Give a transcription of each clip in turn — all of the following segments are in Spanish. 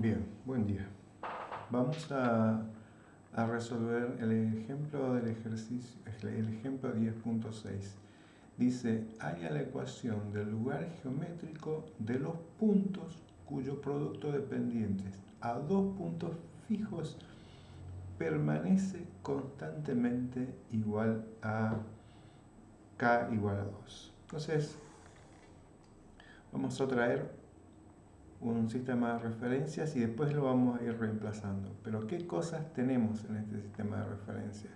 Bien, buen día. Vamos a, resolver el ejemplo del ejercicio, el ejemplo 10.6. Dice, haya la ecuación del lugar geométrico de los puntos cuyo producto dependientes a dos puntos fijos permanece constantemente igual a k igual a 2. Entonces, vamos a traer un sistema de referencias y después lo vamos a ir reemplazando. Pero ¿qué cosas tenemos en este sistema de referencia?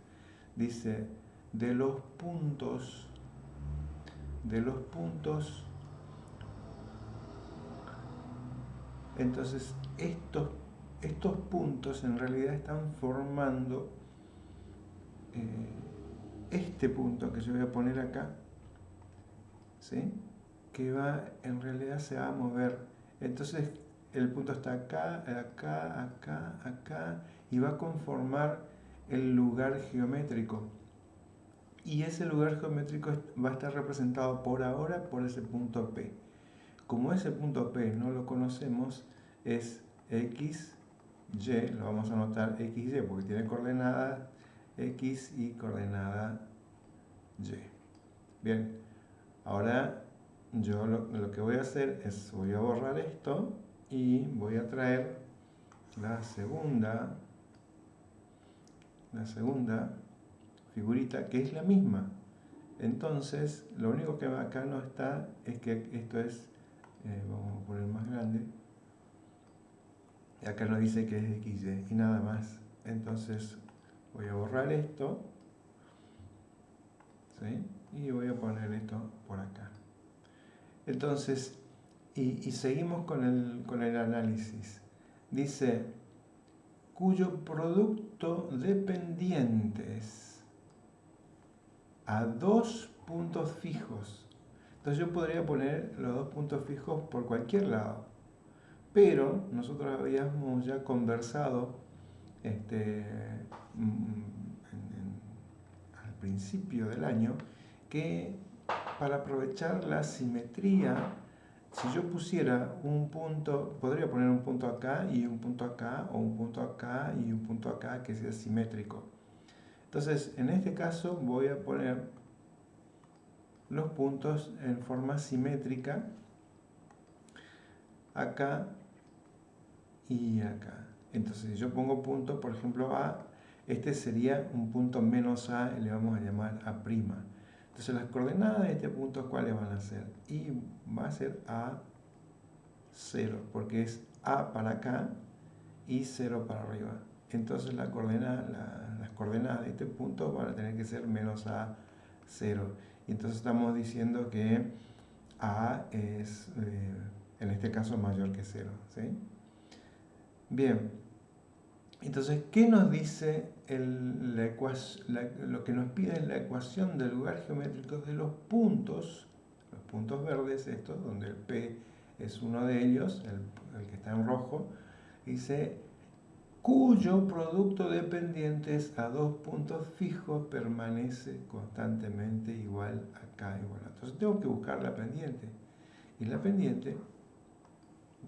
Dice, de los puntos, de los puntos, entonces estos, estos puntos en realidad están formando eh, este punto que yo voy a poner acá, ¿sí? que va, en realidad se va a mover entonces el punto está acá, acá, acá, acá y va a conformar el lugar geométrico. Y ese lugar geométrico va a estar representado por ahora por ese punto P. Como ese punto P no lo conocemos, es X, Y, lo vamos a anotar XY porque tiene coordenada X y coordenada Y. Bien, ahora yo lo, que voy a hacer es, voy a borrar esto y voy a traer la segunda, la segunda figurita que es la misma. Entonces, lo único que acá no está es que esto es, eh, vamos a poner más grande, acá nos dice que es XY y nada más. Entonces, voy a borrar esto, y voy a poner esto por acá. Entonces, y, seguimos con el, con el análisis. Dice, cuyo producto dependientes a dos puntos fijos. Entonces yo podría poner los dos puntos fijos por cualquier lado. Pero nosotros habíamos ya conversado este, mm, al principio del año que para aprovechar la simetría, si yo pusiera un punto, podría poner un punto acá y un punto acá, o un punto acá y un punto acá que sea simétrico. Entonces, en este caso voy a poner los puntos en forma simétrica acá y acá. Entonces, si yo pongo punto, por ejemplo, A, este sería un punto menos A, le vamos a llamar A'. Entonces las coordenadas de este punto, ¿cuáles van a ser? Y va a ser A 0, porque es A para acá y 0 para arriba. Entonces la coordenada, las coordenadas de este punto van a tener que ser menos A 0. Y entonces estamos diciendo que A es, eh, en este caso, mayor que 0. ¿sí? Bien, entonces, ¿qué nos dice lo que nos pide es la ecuación del lugar geométrico de los puntos, los puntos verdes estos, donde el P es uno de ellos, el, que está en rojo, dice cuyo producto de pendientes a dos puntos fijos permanece constantemente igual acá igual. Entonces tengo que buscar la pendiente. Y la pendiente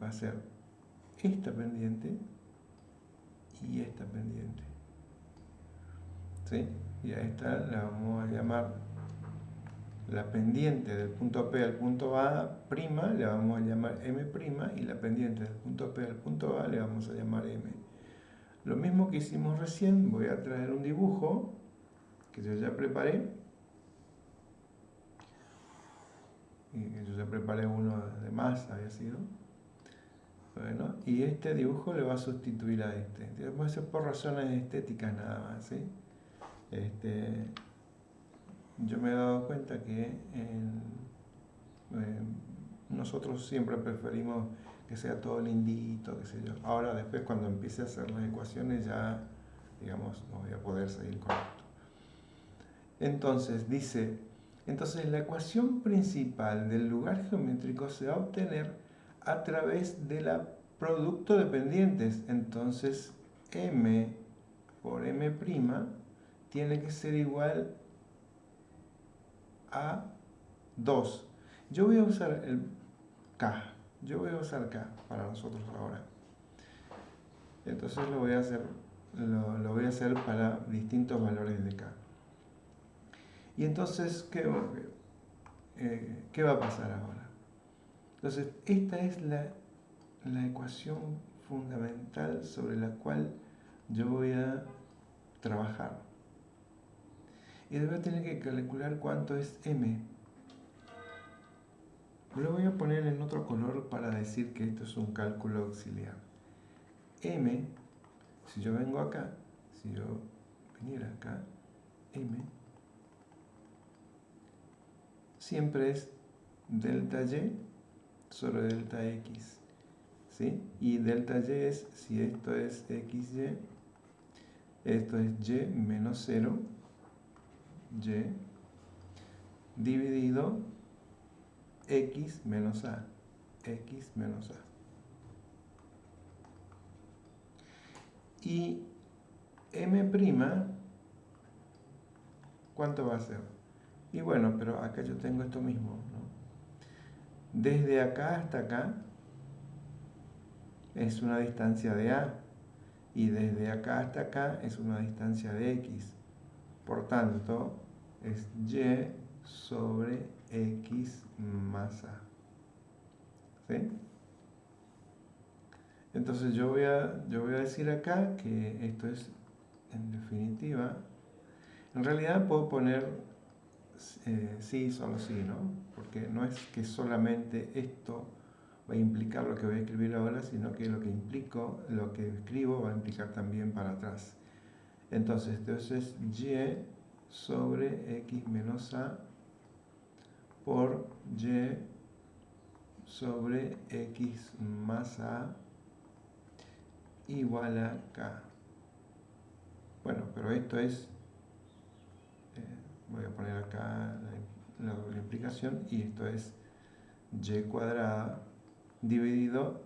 va a ser esta pendiente y esta pendiente. ¿Sí? Y a esta la vamos a llamar la pendiente del punto P al punto A prima, le vamos a llamar M prima, y la pendiente del punto P al punto A le vamos a llamar M. Lo mismo que hicimos recién, voy a traer un dibujo que yo ya preparé. Y yo ya preparé uno de más, había sido. Bueno, y este dibujo le va a sustituir a este. Puede ser por razones estéticas nada más, ¿sí? Este, yo me he dado cuenta que nosotros siempre preferimos que sea todo lindito, qué sé yo. Ahora después cuando empiece a hacer las ecuaciones ya, digamos, no voy a poder seguir con esto. Entonces, dice, entonces la ecuación principal del lugar geométrico se va a obtener a través de la producto de pendientes. Entonces, m por m' tiene que ser igual a 2. Yo voy a usar el k. Yo voy a usar k para nosotros ahora. Entonces lo voy a hacer, lo, voy a hacer para distintos valores de k. Y entonces, ¿qué, eh, ¿qué va a pasar ahora? Entonces, esta es la, la ecuación fundamental sobre la cual yo voy a trabajar. Y a tener que calcular cuánto es m. Lo voy a poner en otro color para decir que esto es un cálculo auxiliar. m, si yo vengo acá, si yo viniera acá, m, siempre es delta y sobre delta x. ¿sí? Y delta y es, si esto es xy, esto es y menos 0, y, dividido x menos a, x menos a. Y m', ¿cuánto va a ser? Y bueno, pero acá yo tengo esto mismo, ¿no? Desde acá hasta acá es una distancia de a y desde acá hasta acá es una distancia de x. Por tanto, es y sobre x más a. Entonces yo voy, a, yo voy a decir acá que esto es, en definitiva, en realidad puedo poner eh, sí, solo sí, ¿no? Porque no es que solamente esto va a implicar lo que voy a escribir ahora, sino que lo que implico, lo que escribo va a implicar también para atrás. Entonces, entonces y sobre x menos a por y sobre x más a igual a k. Bueno, pero esto es, eh, voy a poner acá la, la implicación y esto es y cuadrada dividido,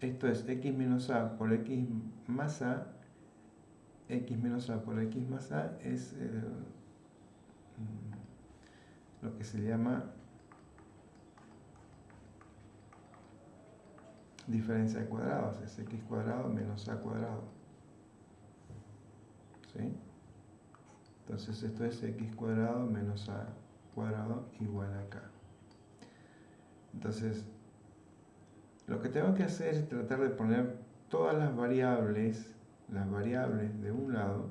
esto es x menos a por x más a x menos a por x más a es mm, lo que se llama diferencia de cuadrados, es x cuadrado menos a cuadrado. ¿Sí? Entonces esto es x cuadrado menos a cuadrado igual a k. Entonces, lo que tengo que hacer es tratar de poner todas las variables las variables de un lado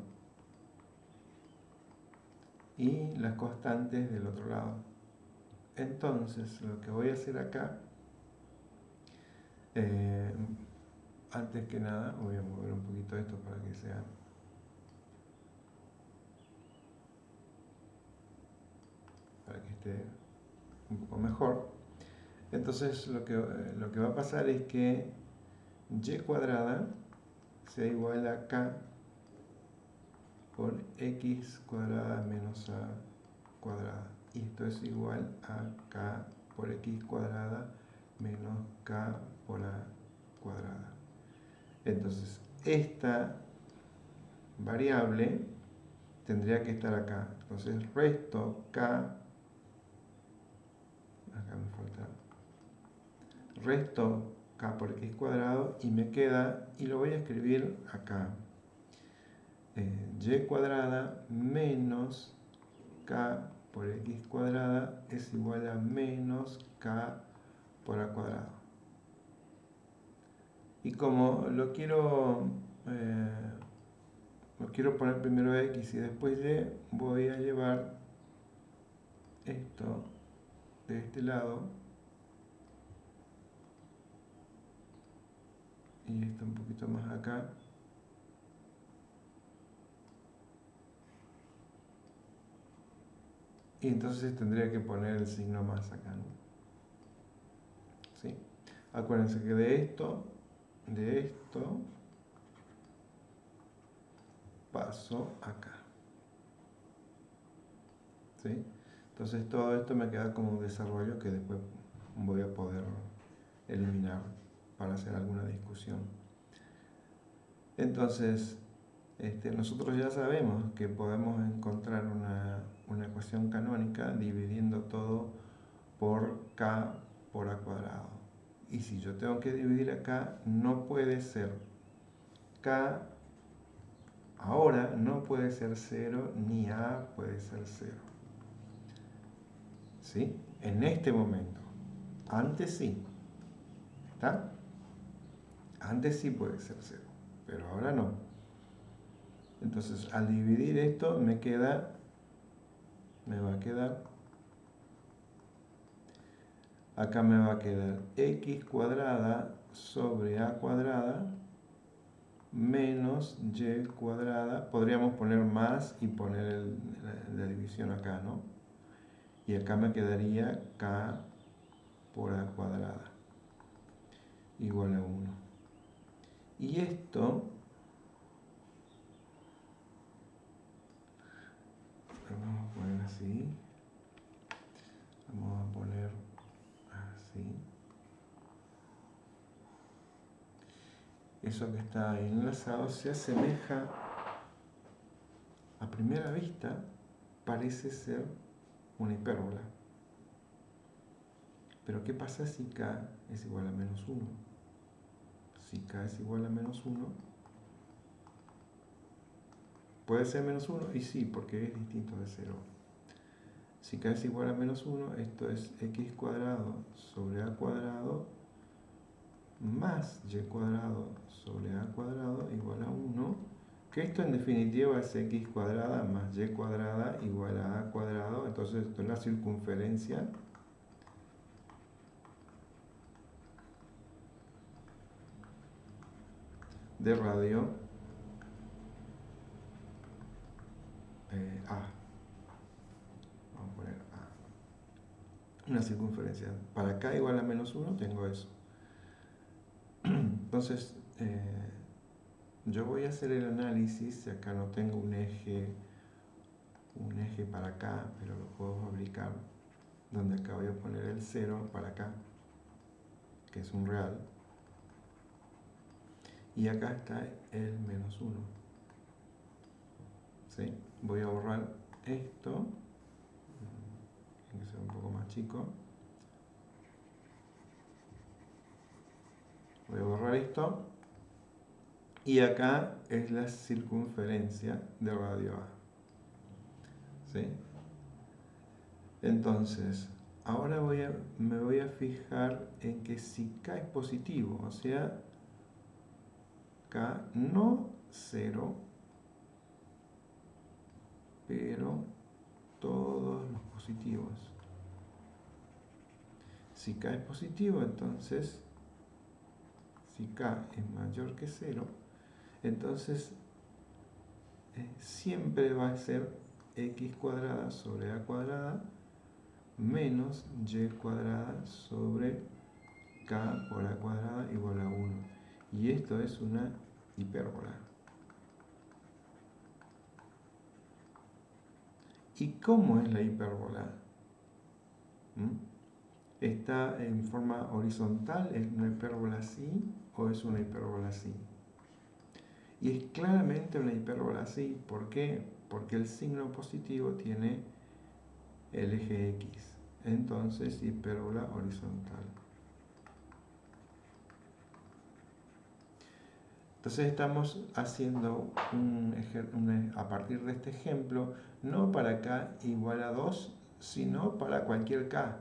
y las constantes del otro lado. Entonces, lo que voy a hacer acá, eh, antes que nada, voy a mover un poquito esto para que sea para que esté un poco mejor. Entonces, lo que, lo que va a pasar es que y cuadrada sea igual a k por x cuadrada menos a cuadrada. Y esto es igual a k por x cuadrada menos k por a cuadrada. Entonces, esta variable tendría que estar acá. Entonces, resto k, acá me falta, resto k por x cuadrado y me queda, y lo voy a escribir acá, eh, y cuadrada menos k por x cuadrada es igual a menos k por a cuadrado. Y como lo quiero, eh, lo quiero poner primero x y después y, voy a llevar esto de este lado y esto un poquito más acá. Y entonces tendría que poner el signo más acá. ¿Sí? Acuérdense que de esto, de esto, paso acá. ¿Sí? Entonces todo esto me queda como un desarrollo que después voy a poder eliminar para hacer alguna discusión. Entonces, este, nosotros ya sabemos que podemos encontrar una, una, ecuación canónica dividiendo todo por k por a cuadrado. Y si yo tengo que dividir acá, no puede ser k ahora no puede ser 0 ni a puede ser 0. ¿Sí? En este momento. Antes sí. ¿Está? Antes sí puede ser 0, pero ahora no. Entonces, al dividir esto, me queda, me va a quedar, acá me va a quedar x cuadrada sobre a cuadrada menos y cuadrada. Podríamos poner más y poner la, división acá, ¿no? Y acá me quedaría k por a cuadrada igual a 1. Y esto vamos a poner así. Vamos a poner así. Eso que está ahí enlazado se asemeja a primera vista parece ser una hipérbola. Pero ¿qué pasa si k es igual a menos 1? Si k es igual a menos 1, puede ser menos 1 y sí, porque es distinto de 0. Si k es igual a menos 1, esto es x cuadrado sobre a cuadrado más y cuadrado sobre a cuadrado igual a 1, que esto en definitiva es x cuadrada más y cuadrada igual a a cuadrado, entonces esto es la circunferencia de radio eh, A. Vamos a poner A. Una circunferencia. Para acá igual a menos 1 tengo eso. Entonces, eh, yo voy a hacer el análisis. Acá no tengo un eje, un eje para acá, pero lo puedo fabricar. Donde acá voy a poner el 0 para acá, que es un real y acá está el menos 1. ¿Sí? Voy a borrar esto, tiene que ser un poco más chico. Voy a borrar esto y acá es la circunferencia de radio A. ¿Sí? Entonces, ahora voy a, me voy a fijar en que si K es positivo, o sea, no 0, pero todos los positivos. Si K es positivo, entonces, si K es mayor que 0, entonces eh, siempre va a ser x cuadrada sobre a cuadrada menos y cuadrada sobre k por a cuadrada igual a 1. Y esto es una hipérbola. ¿Y cómo es la hipérbola? ¿Mm? ¿Está en forma horizontal? ¿Es una hipérbola así o es una hipérbola así? Y es claramente una hipérbola así. ¿Por qué? Porque el signo positivo tiene el eje X. Entonces, hipérbola horizontal. Entonces estamos haciendo un, a partir de este ejemplo, no para k igual a 2, sino para cualquier k.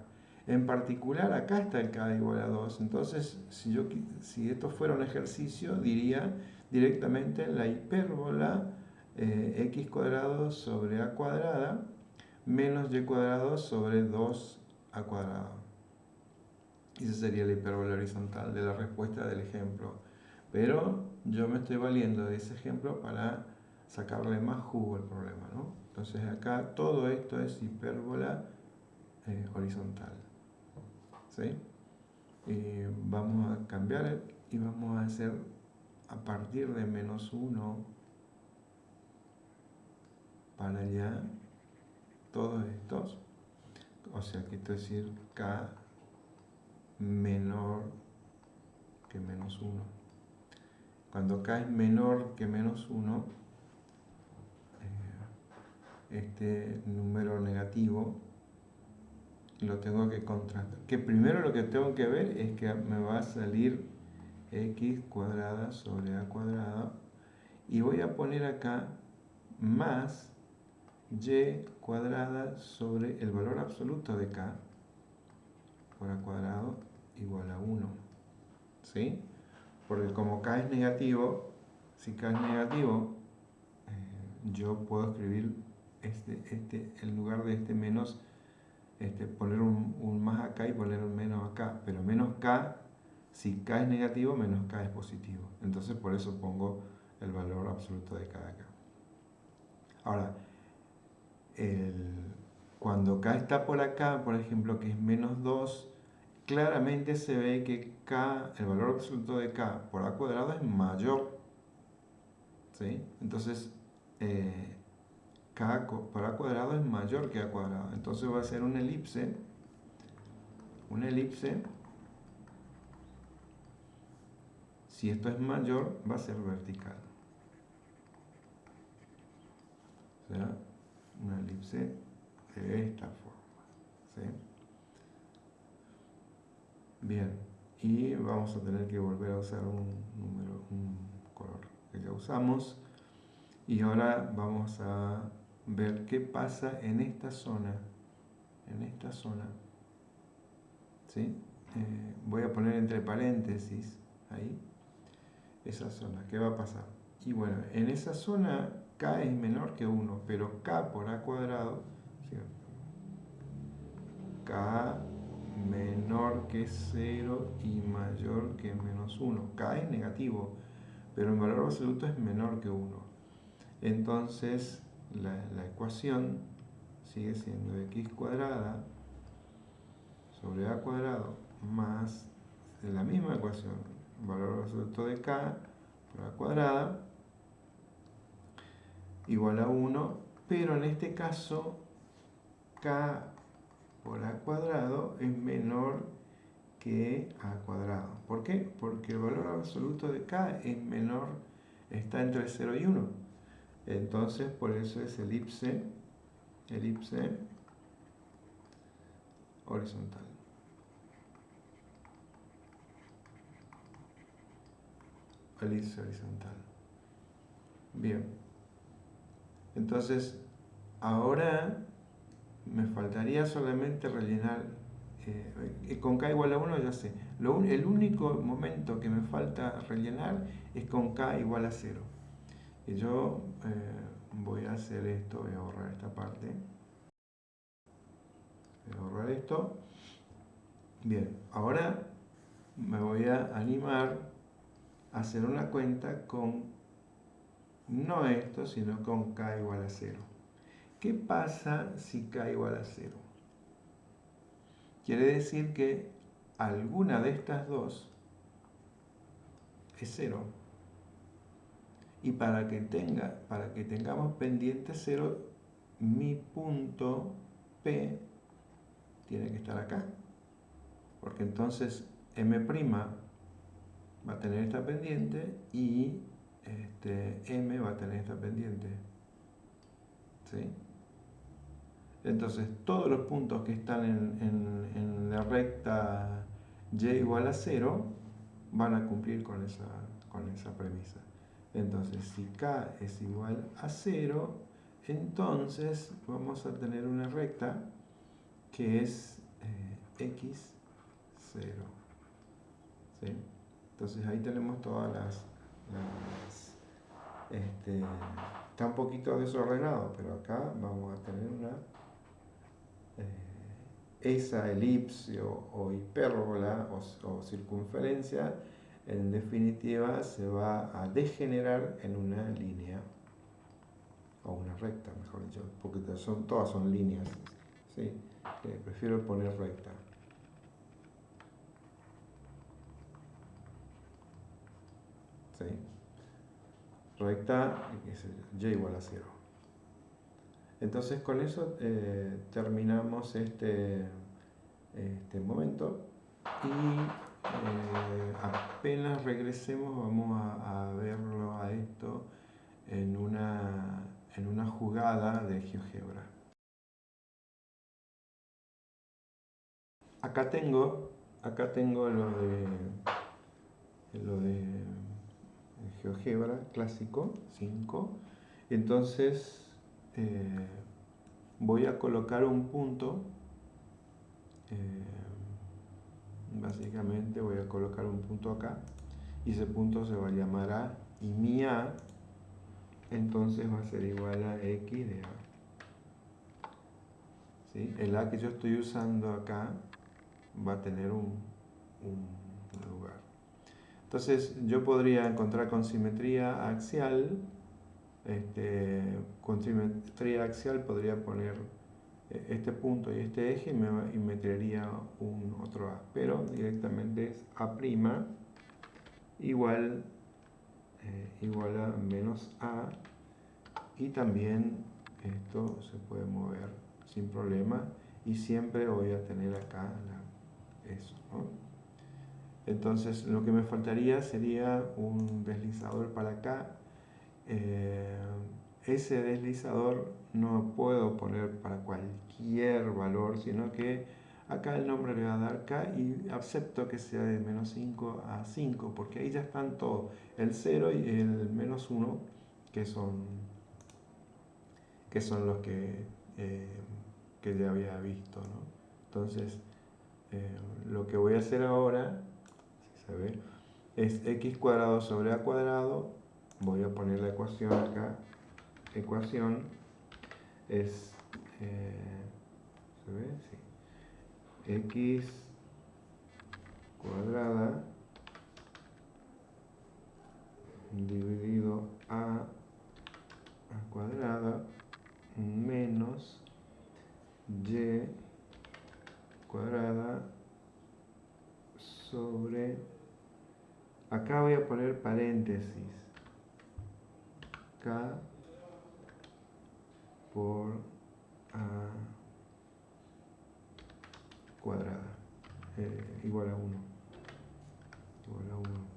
En particular, acá está el k igual a 2. Entonces, si, yo, si esto fuera un ejercicio, diría directamente la hipérbola eh, x cuadrado sobre a cuadrada menos y cuadrado sobre 2a cuadrado. Y esa sería la hipérbola horizontal de la respuesta del ejemplo. Pero yo me estoy valiendo de ese ejemplo para sacarle más jugo al problema. ¿no? Entonces acá todo esto es hipérbola eh, horizontal. ¿sí? Y vamos a cambiar y vamos a hacer a partir de menos 1 para allá todos estos. O sea que esto es decir k menor que menos 1. Cuando k es menor que menos 1, eh, este número negativo lo tengo que contrastar. Que primero lo que tengo que ver es que me va a salir x cuadrada sobre a cuadrada y voy a poner acá más y cuadrada sobre el valor absoluto de k por a cuadrado igual a 1. ¿Sí? Porque como k es negativo, si k es negativo, eh, yo puedo escribir este, este, en lugar de este menos, este, poner un, un, más acá y poner un menos acá. Pero menos k, si k es negativo, menos k es positivo. Entonces por eso pongo el valor absoluto de k. Ahora, cuando k está por acá, por ejemplo, que es menos 2, claramente se ve que k, el valor absoluto de k por a cuadrado es mayor. ¿sí? Entonces, eh, k por a cuadrado es mayor que a cuadrado. Entonces va a ser una elipse, una elipse, si esto es mayor, va a ser vertical. O sea, una elipse de esta forma. Bien, y vamos a tener que volver a usar un número, un color que ya usamos. Y ahora vamos a ver qué pasa en esta zona. En esta zona. ¿Sí? Eh, voy a poner entre paréntesis ahí esa zona. ¿Qué va a pasar? Y bueno, en esa zona k es menor que 1, pero k por a cuadrado, k menor que 0 y mayor que menos 1. k es negativo, pero el valor absoluto es menor que 1. Entonces, la, la ecuación sigue siendo x cuadrada sobre a cuadrado más la misma ecuación, valor absoluto de k por a cuadrada igual a 1, pero en este caso k por a cuadrado es menor que a cuadrado. ¿Por qué? Porque el valor absoluto de k es menor, está entre 0 y 1. Entonces, por eso es elipse, elipse horizontal. Elipse horizontal. Bien. Entonces, ahora me faltaría solamente rellenar, eh, con k igual a 1 ya sé, el único momento que me falta rellenar es con k igual a 0. Y yo eh, voy a hacer esto, voy a borrar esta parte. Voy a borrar esto. Bien, ahora me voy a animar a hacer una cuenta con no esto, sino con k igual a 0. ¿Qué pasa si k igual a 0? Quiere decir que alguna de estas dos es 0. Y para que, tenga, para que tengamos pendiente 0, mi punto P tiene que estar acá. Porque entonces M' va a tener esta pendiente y este, M va a tener esta pendiente. ¿Sí? Entonces, todos los puntos que están en, la recta y igual a 0 van a cumplir con esa, con esa premisa. Entonces, si k es igual a 0, entonces vamos a tener una recta que es eh, x 0. ¿Sí? Entonces ahí tenemos todas las, este, está un poquito desordenado, pero acá vamos a tener una eh, esa elipse o, hipérbola o, circunferencia en definitiva se va a degenerar en una línea o una recta, mejor dicho, porque son, todas son líneas, ¿sí? prefiero poner recta. ¿sí? recta y igual a 0. Entonces con eso eh, terminamos este, este momento y eh, apenas regresemos vamos a, verlo a esto en una, en una jugada de GeoGebra. Acá tengo, acá tengo lo de, lo de GeoGebra clásico 5. Entonces eh, voy a colocar un punto. Eh, básicamente voy a colocar un punto acá y ese punto se va a llamar A y mi A entonces va a ser igual a X de A. El A que yo estoy usando acá va a tener un, lugar. Entonces yo podría encontrar con simetría axial, este, con simetría axial podría poner eh, este punto y este eje y me, y un otro A, pero directamente es A' igual, eh, igual a menos A y también esto se puede mover sin problema y siempre voy a tener acá eso. Entonces lo que me faltaría sería un deslizador para acá. Eh, ese deslizador no puedo poner para cualquier valor, sino que acá el nombre le va a dar K y acepto que sea de menos 5 a 5, porque ahí ya están todos, el 0 y el menos 1, que son, que son los que eh, que ya había visto. ¿no? Entonces, eh, lo que voy a hacer ahora, es x cuadrado sobre a cuadrado. Voy a poner la ecuación acá. Ecuación es, eh, ¿se ve? Sí. x cuadrada dividido a, a cuadrada menos y cuadrada sobre acá voy a poner paréntesis por a cuadrada eh, igual a 1 igual a 1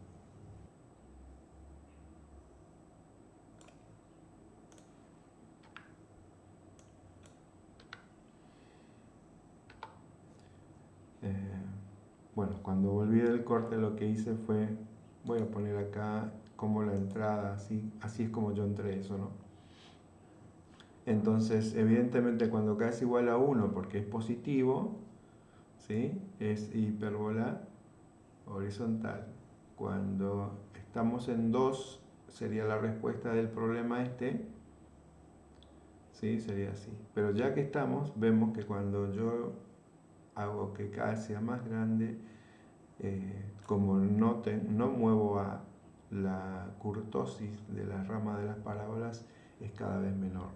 Eh, bueno, cuando volví del corte lo que hice fue, voy a poner acá como la entrada, así, así es como yo entré eso, ¿no? Entonces, evidentemente cuando k es igual a 1 porque es positivo, ¿sí? es hipérbola horizontal. Cuando estamos en 2 sería la respuesta del problema este, ¿sí? sería así. Pero ya que estamos, vemos que cuando yo hago que K sea más grande, eh, como no, no muevo a la curtosis de la rama de las parábolas, es cada vez menor.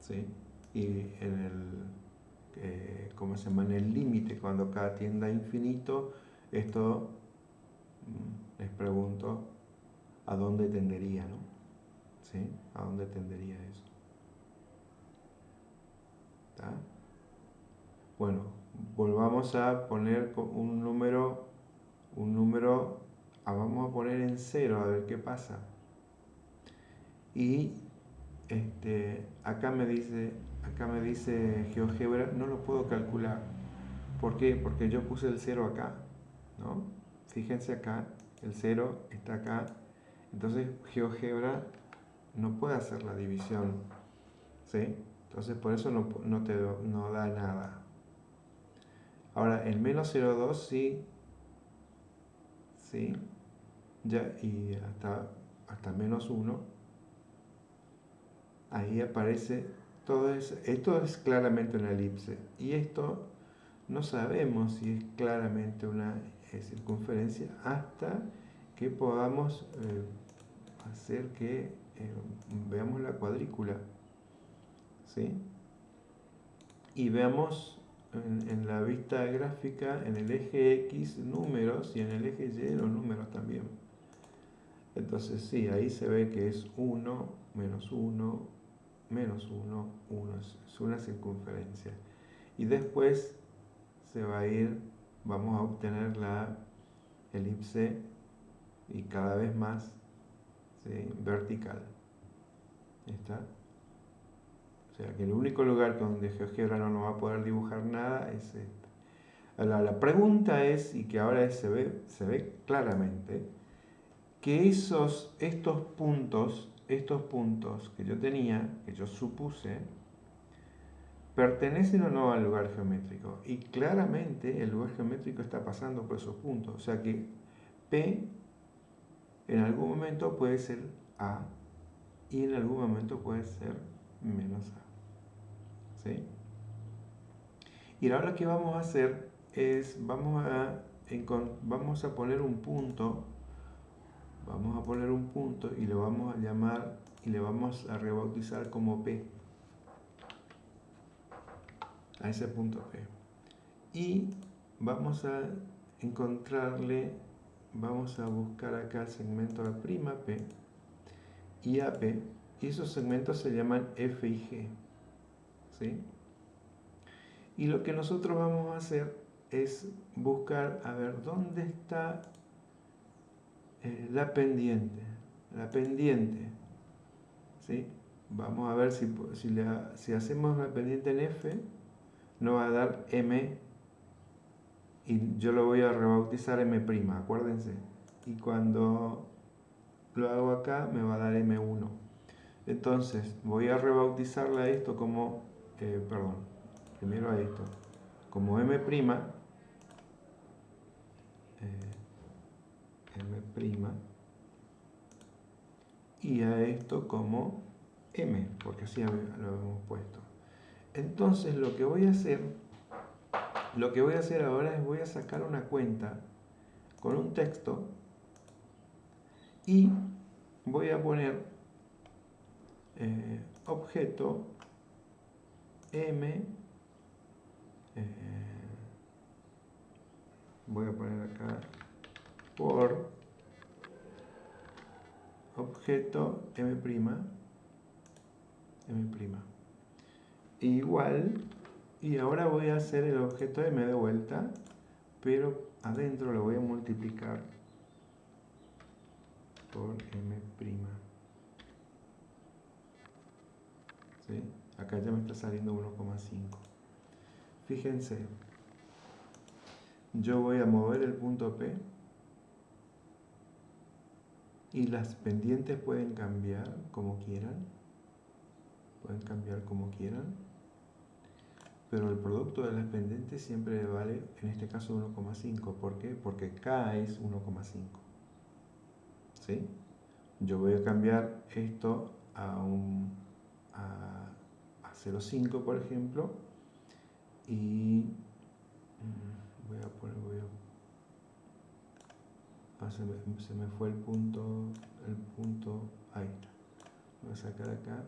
¿sí? Y en el, eh, ¿cómo se llama? En el límite, cuando K tienda a infinito, esto mm, les pregunto a dónde tendería, ¿no? ¿Sí? ¿A dónde tendería eso? ¿Está? Bueno, volvamos a poner un número, un número, ah, vamos a poner en cero a ver qué pasa. Y este, acá me dice, acá me dice GeoGebra, no lo puedo calcular. ¿Por qué? Porque yo puse el cero acá, ¿no? Fíjense acá, el cero está acá. Entonces GeoGebra no puede hacer la división, ¿sí? Entonces por eso no, no te no da nada. Ahora, el menos 0,2 sí, sí, ya, y hasta, hasta menos 1, ahí aparece todo eso. Esto es claramente una elipse. Y esto no sabemos si es claramente una eh, circunferencia hasta que podamos eh, hacer que eh, veamos la cuadrícula. ¿Sí? Y veamos en, la vista gráfica, en el eje X números y en el eje Y los números también. Entonces sí, ahí se ve que es 1, menos 1, menos 1, 1, es una circunferencia. Y después se va a ir, vamos a obtener la elipse y cada vez más vertical. ¿Está? sea que el único lugar donde GeoGebra no nos va a poder dibujar nada es este. La, pregunta es, y que ahora se, ve, se ve claramente, que esos, estos puntos, estos puntos que yo tenía, que yo supuse, pertenecen o no al lugar geométrico. Y claramente el lugar geométrico está pasando por esos puntos. O sea que P en algún momento puede ser A y en algún momento puede ser menos A. ¿Sí? Y ahora lo que vamos a hacer es, vamos a, vamos a poner un punto, vamos a poner un punto y lo vamos a llamar y le vamos a rebautizar como P. A ese punto P. Y vamos a encontrarle, vamos a buscar acá el segmento P y AP, y esos segmentos se llaman F y G. ¿sí? Y lo que nosotros vamos a hacer es buscar a ver dónde está eh, la pendiente. La pendiente. ¿sí? Vamos a ver si, si, si hacemos la pendiente en F, nos va a dar M y yo lo voy a rebautizar M', acuérdense. Y cuando lo hago acá me va a dar M1. Entonces voy a rebautizarle a esto como, eh, perdón, primero a esto, como M', eh, M' y a esto como M, porque así lo hemos puesto. Entonces lo que voy a hacer, lo que voy a hacer ahora es voy a sacar una cuenta con un texto y voy a poner eh, objeto m eh, voy a poner acá por objeto m' m' igual y ahora voy a hacer el objeto m de vuelta pero adentro lo voy a multiplicar por m'. ¿Sí? Acá ya me está saliendo 1,5. Fíjense, yo voy a mover el punto P y las pendientes pueden cambiar como quieran. Pueden cambiar como quieran. Pero el producto de las pendientes siempre vale, en este caso, 1,5. ¿Por qué? Porque K es 1,5. Yo voy a cambiar esto a, un, a, 0,5 por ejemplo y mm, voy a poner, voy a, ah, se, me, fue el punto, el punto, ahí está, voy a sacar acá,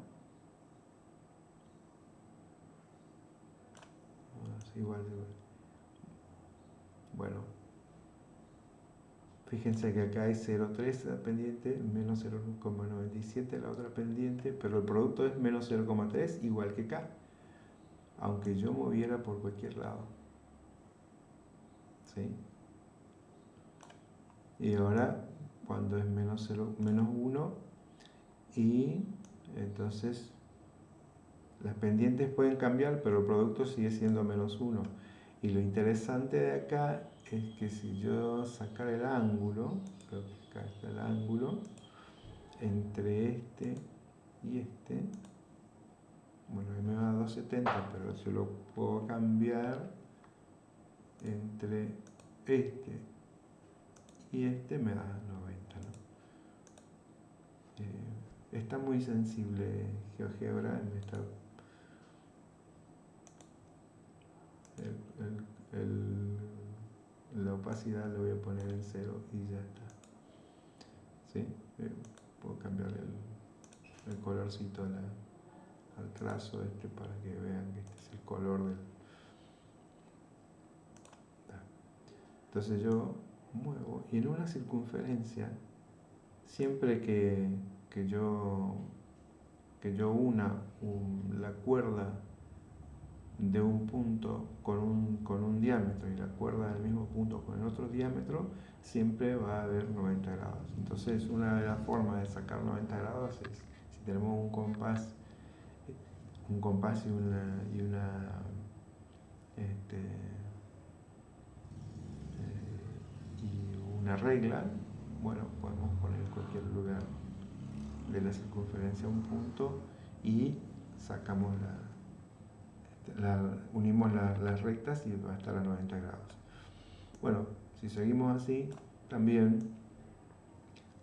ah, igual, igual, bueno, Fíjense que acá hay 0,3 la pendiente, menos 0,97 la otra pendiente, pero el producto es menos 0,3 igual que acá, aunque yo moviera por cualquier lado. ¿Sí? Y ahora, cuando es menos, 0, menos 1, y entonces las pendientes pueden cambiar, pero el producto sigue siendo menos 1. Y lo interesante de acá es que si yo sacara el ángulo, creo que acá está el ángulo, entre este y este, bueno, me va a 270, pero yo lo puedo cambiar entre este y este me da 90, eh, está muy sensible GeoGebra en esta el la opacidad le voy a poner en cero y ya está. ¿Sí? Eh, puedo cambiar el, colorcito al trazo este para que vean que este es el color del... Entonces yo muevo y en una circunferencia, siempre que, yo, que yo una la cuerda de un punto con un, con un diámetro y la cuerda del mismo punto con el otro diámetro, siempre va a haber 90 grados. Entonces, una de las formas de sacar 90 grados es si tenemos un compás, un compás y una, y una este, eh, y una regla, bueno, podemos poner en cualquier lugar de la circunferencia un punto y sacamos la, unimos las rectas y va a estar a 90 grados. Bueno, si seguimos así, también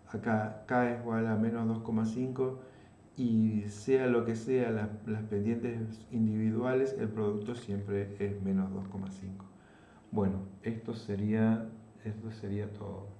acá k es igual a menos 2,5 y sea lo que sea las, pendientes individuales, el producto siempre es menos 2,5. Bueno, esto sería, esto sería todo.